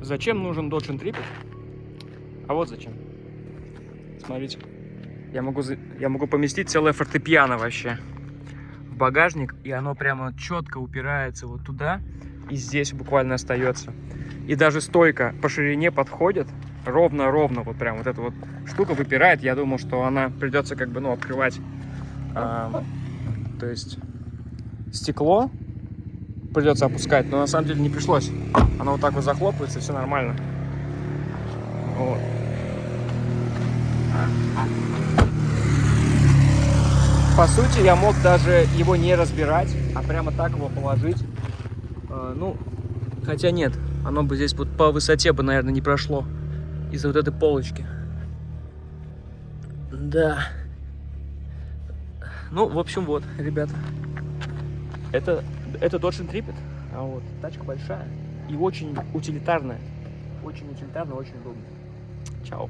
Зачем нужен Dodge Intrepid? А вот зачем. Смотрите. Я могу, я могу поместить целое фортепиано вообще в багажник, и оно прямо четко упирается вот туда, и здесь буквально остается. И даже стойка по ширине подходит, ровно-ровно, вот прям вот эта вот штука выпирает. Я думал, что она придется как бы, ну, открывать, а, то есть стекло придется опускать, но на самом деле не пришлось. Оно вот так вот захлопывается, все нормально. Вот. По сути, я мог даже его не разбирать, а прямо так его положить. Э, ну, хотя нет, оно бы здесь вот по высоте бы, наверное, не прошло из-за вот этой полочки. Да. Ну, в общем, вот, ребята. Это, это Dodge Intrepid. А вот, тачка большая и очень утилитарная. Очень утилитарная, очень удобная. Чао.